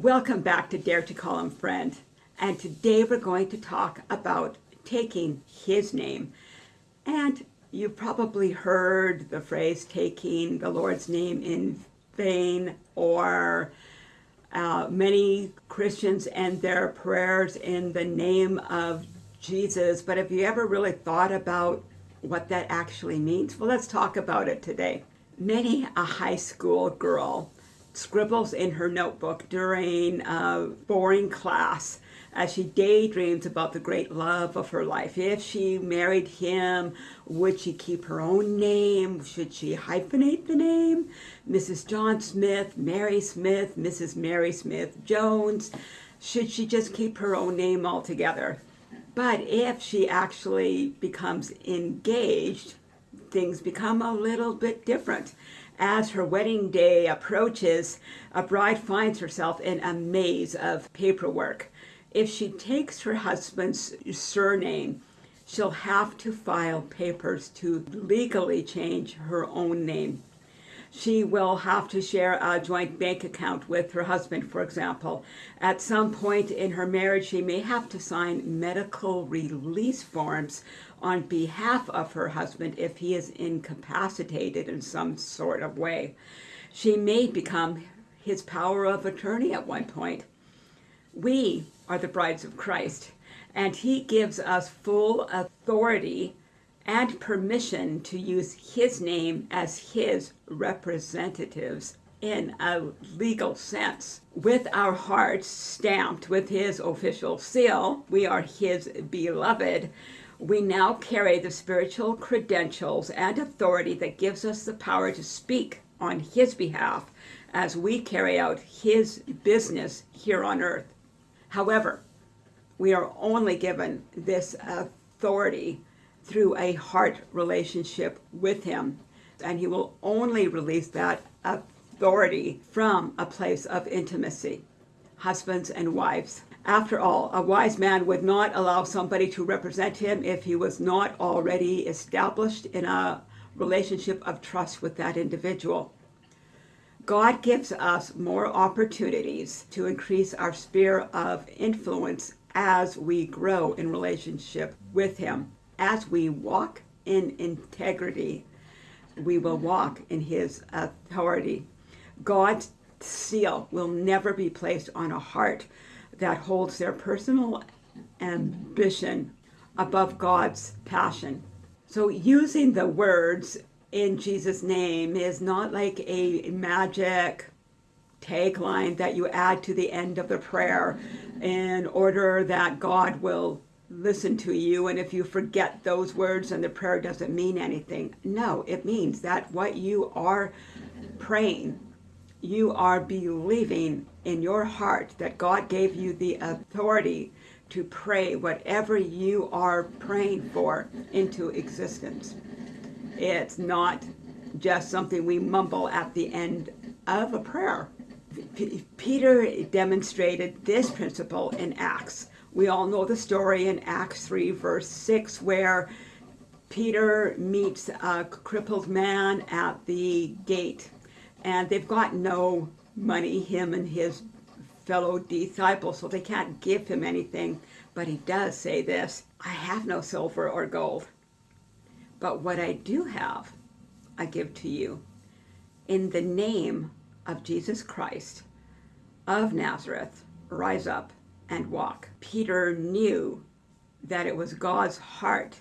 Welcome back to Dare to Call Him Friend. And today we're going to talk about taking his name. And you've probably heard the phrase taking the Lord's name in vain or uh, many Christians end their prayers in the name of Jesus. But have you ever really thought about what that actually means? Well, let's talk about it today. Many a high school girl scribbles in her notebook during a boring class as she daydreams about the great love of her life. If she married him, would she keep her own name? Should she hyphenate the name? Mrs. John Smith, Mary Smith, Mrs. Mary Smith Jones. Should she just keep her own name altogether? But if she actually becomes engaged, things become a little bit different. As her wedding day approaches, a bride finds herself in a maze of paperwork. If she takes her husband's surname, she'll have to file papers to legally change her own name. She will have to share a joint bank account with her husband, for example. At some point in her marriage, she may have to sign medical release forms on behalf of her husband if he is incapacitated in some sort of way. She may become his power of attorney at one point. We are the brides of Christ, and he gives us full authority and permission to use his name as his representatives in a legal sense. With our hearts stamped with his official seal, we are his beloved, we now carry the spiritual credentials and authority that gives us the power to speak on his behalf as we carry out his business here on earth. However, we are only given this authority through a heart relationship with him, and he will only release that authority from a place of intimacy. Husbands and wives, after all, a wise man would not allow somebody to represent him if he was not already established in a relationship of trust with that individual. God gives us more opportunities to increase our sphere of influence as we grow in relationship with him. As we walk in integrity, we will walk in his authority. God's seal will never be placed on a heart that holds their personal ambition above God's passion. So using the words in Jesus' name is not like a magic tagline that you add to the end of the prayer in order that God will listen to you and if you forget those words and the prayer doesn't mean anything. No, it means that what you are praying you are believing in your heart that God gave you the authority to pray whatever you are praying for into existence. It's not just something we mumble at the end of a prayer. P Peter demonstrated this principle in Acts. We all know the story in Acts 3 verse 6 where Peter meets a crippled man at the gate and they've got no money, him and his fellow disciples, so they can't give him anything. But he does say this, I have no silver or gold, but what I do have, I give to you. In the name of Jesus Christ of Nazareth, rise up and walk. Peter knew that it was God's heart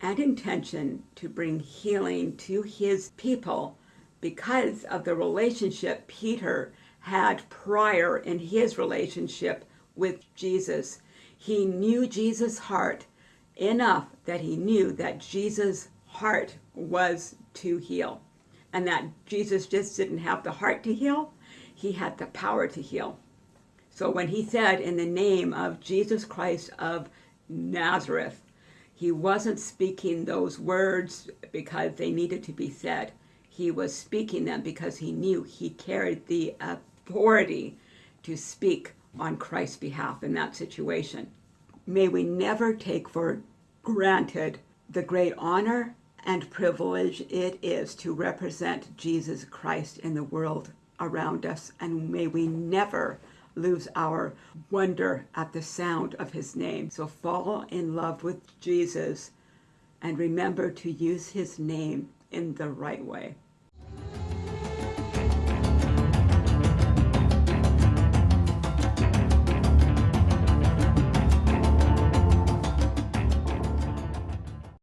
and intention to bring healing to his people because of the relationship Peter had prior in his relationship with Jesus. He knew Jesus' heart enough that he knew that Jesus' heart was to heal. And that Jesus just didn't have the heart to heal, he had the power to heal. So when he said, in the name of Jesus Christ of Nazareth, he wasn't speaking those words because they needed to be said he was speaking them because he knew he carried the authority to speak on Christ's behalf in that situation. May we never take for granted the great honor and privilege it is to represent Jesus Christ in the world around us. And may we never lose our wonder at the sound of his name. So fall in love with Jesus and remember to use his name in the right way.